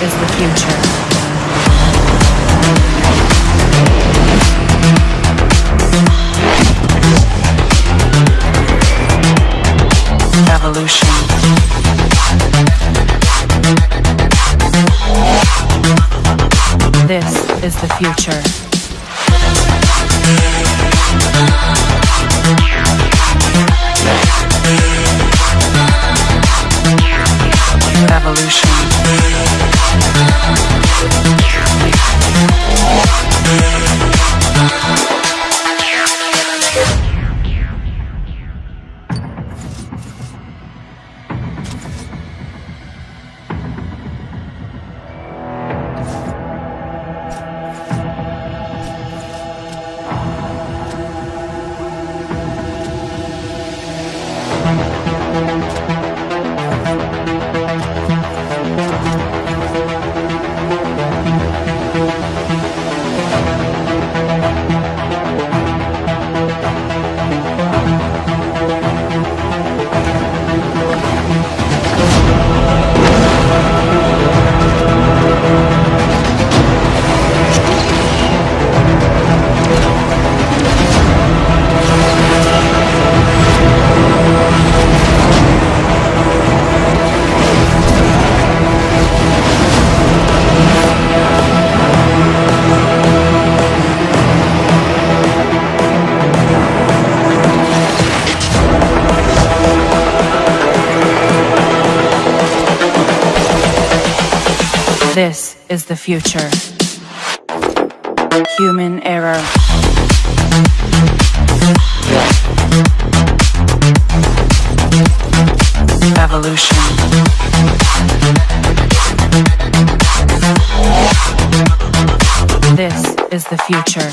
is the future. Evolution. This is the future. This is the future. Human error. Evolution. This is the future.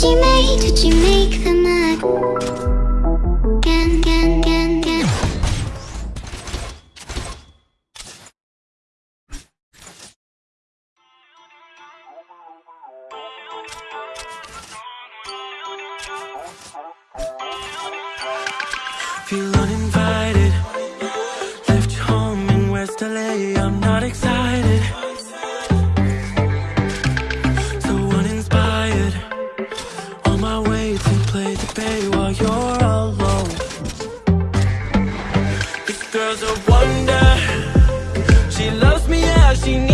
she make, did she make the mug? Gan, gan, gan, gan Feel she needs